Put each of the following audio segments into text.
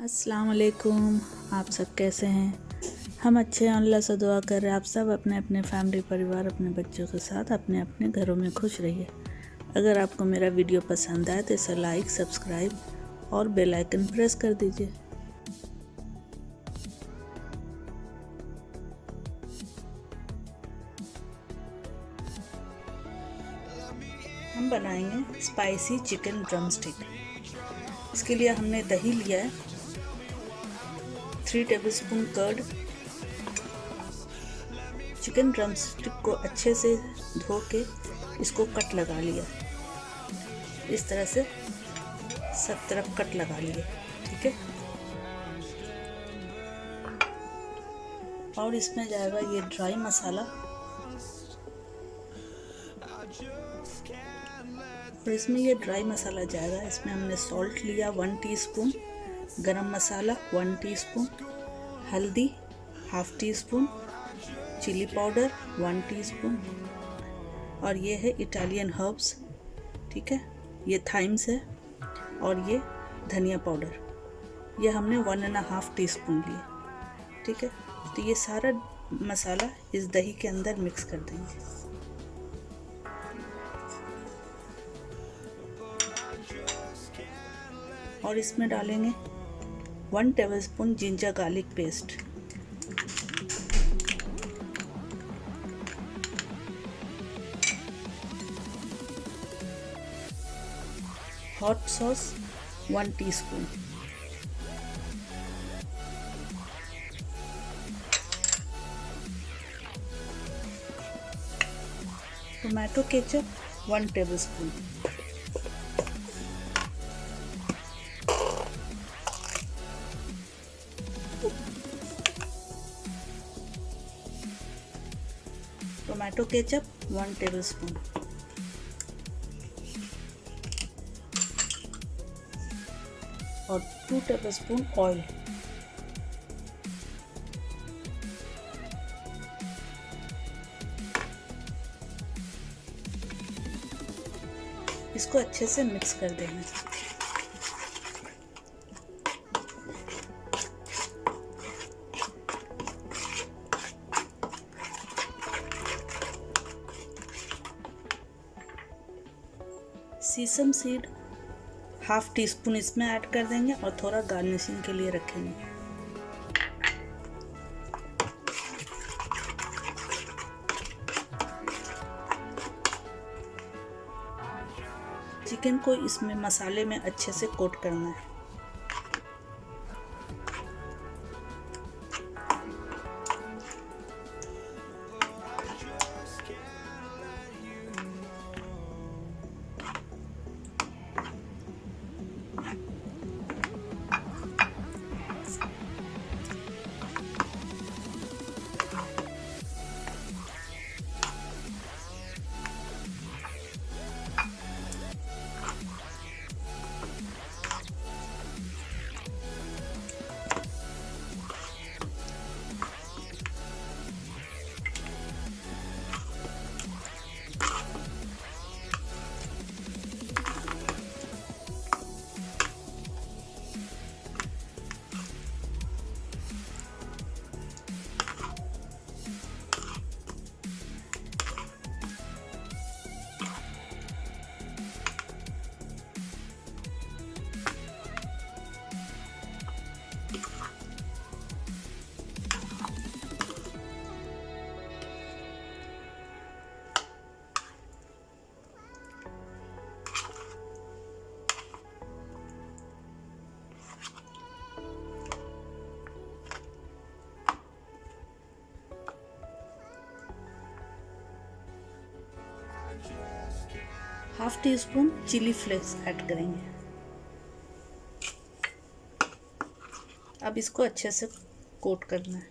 अस्सलाम वालेकुम आप सब कैसे हैं? हम अच्छे हैं, अल्लाह से दुआ कर। रहे हैं आप सब अपने अपने फैमिली, परिवार, अपने बच्चों के साथ अपने अपने घरों में खुश रहिए। अगर आपको मेरा वीडियो पसंद आए तो इसे लाइक, सब्सक्राइब और बेल आइकन प्रेस कर दीजिए। हम बनाएँगे स्पाइसी चिकन ड्रम स्टिक इसके लिए हमने दही लिया है। Three tablespoon curd chicken drumstick को अच्छे से धो के इसको कट लगा लिया। इस तरह से सब तरफ़ कट लगा लिए, ठीक है? और इसमें जाएगा ये ड्राई मसाला और इसमें ये ड्राई मसाला जाएगा, इसमें हमने सॉल्ट लिया one teaspoon garam masala one teaspoon, हल्दी half teaspoon chilli powder one teaspoon और ये है इटालियन हर्ब्स, ठीक है? ये थाइम्स है और ये धनिया पाउडर। ये हमने one and half teaspoon लिए, ठीक है? तो ये सारा मसाला इस दही के अंदर मिक्स कर देंगे। और इसमें डालेंगे 1 tablespoon ginger garlic paste. Hot sauce 1 teaspoon. Tomato ketchup 1 tablespoon. Tomato ketchup one tablespoon और टू टेबल स्पून ऑयल इसको अच्छे से मिक्स कर देना। Sesame seed half teaspoon इसमें ऐड कर देंगे और थोड़ा गार्निशिंग के लिए रखेंगे। चिकन को इसमें मसाले में अच्छे से कोट करना है। Half teaspoon chilli flakes add करेंगे। अब इसको अच्छे से कोट करना है।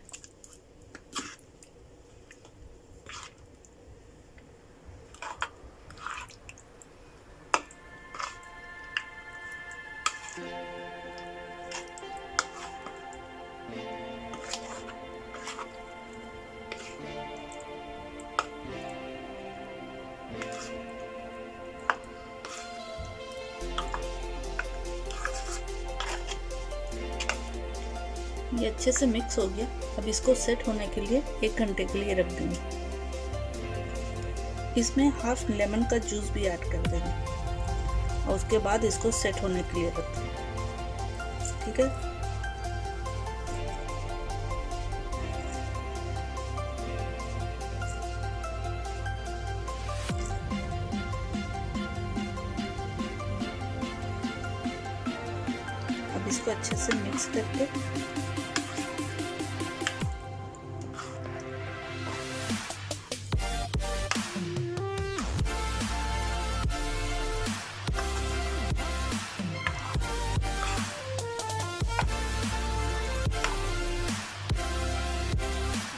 ये अच्छे से मिक्स हो गया। अब इसको सेट होने के लिए एक घंटे के लिए रख देंगे। इसमें हाफ़ लेमन का जूस भी ऐड कर देंगे और उसके बाद इसको सेट होने के लिए रख देंगे। ठीक है? मिक्स करके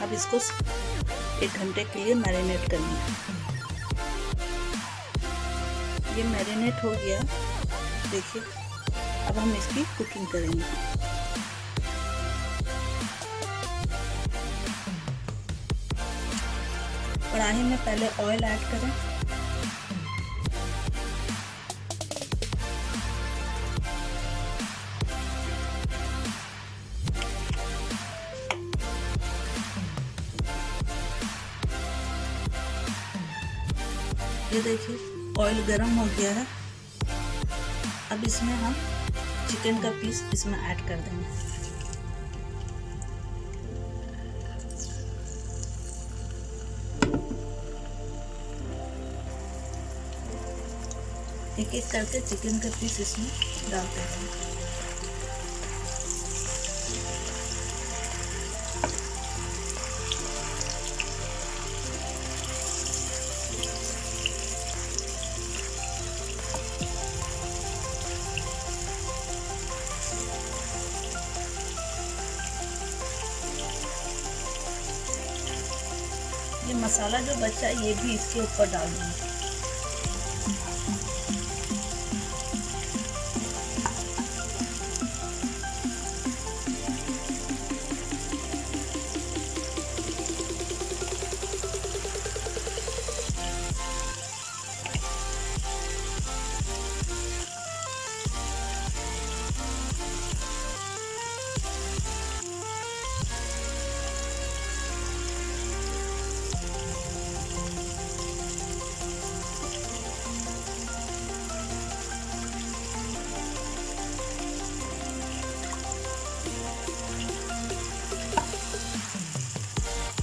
अब इसको एक घंटे के लिए मैरिनेट करना है। ये मैरिनेट हो गया। देखिए, अब हम इसकी कुकिंग करेंगे। कढ़ाई में पहले ऑयल ऐड करें। ये देखिए ऑयल गर्म हो गया है। अब इसमें हम चिकन का पीस इसमें ऐड कर देंगे। एक एक करके चिकन का पीस इसमें डालते हैं। ये मसाला जो बचा ये भी इसके ऊपर डाल दूँगी।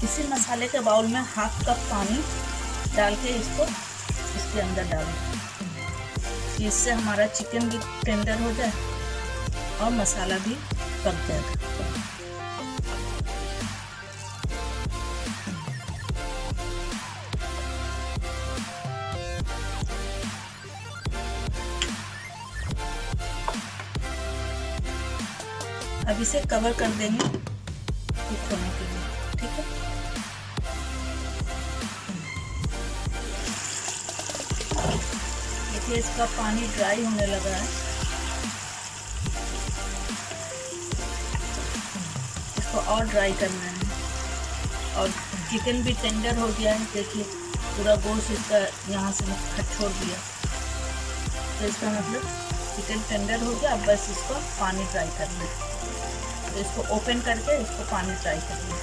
इसी मसाले के बाउल में हाफ़ कप पानी डाल के इसको इसके अंदर डालें। इससे हमारा चिकन भी टेंडर हो जाए और मसाला भी पक जाएगा अब इसे कवर कर देंगे। देखिए, इसका पानी ड्राई होने लगा है। इसको और ड्राई करना है। और चिकन भी टेंडर हो गया है, देखिए, पूरा गोश्त इसका यहाँ से छोड़ दिया। तो इसका मतलब चिकन टेंडर हो गया अब बस इसको पानी ड्राई करना है। तो इसको ओपन करके इसको पानी ड्राई करना है।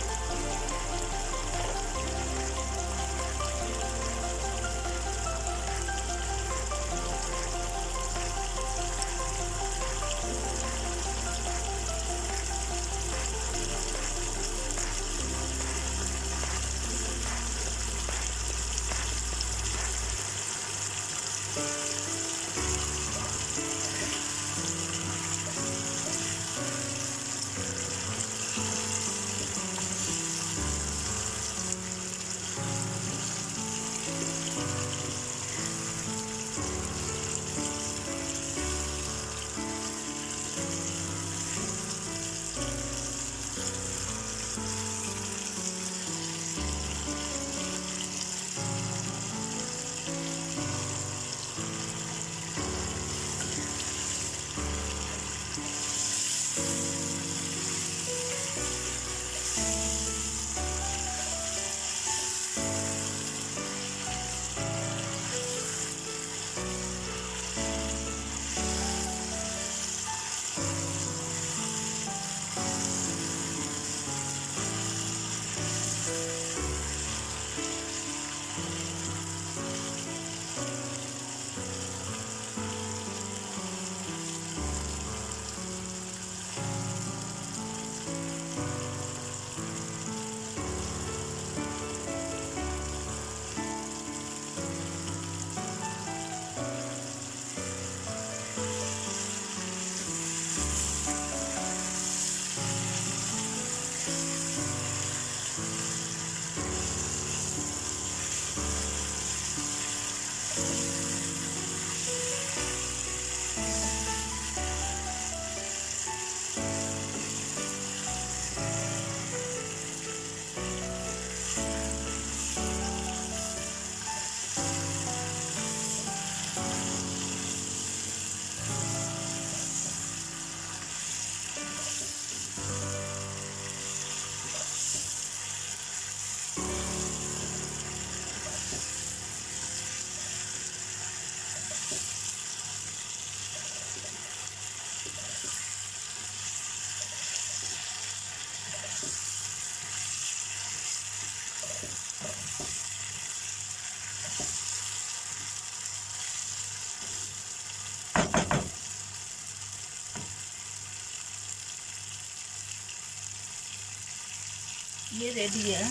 ये रेडी है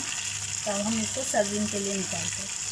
तब हम इसको सर्विंग के लिए निकालते हैं।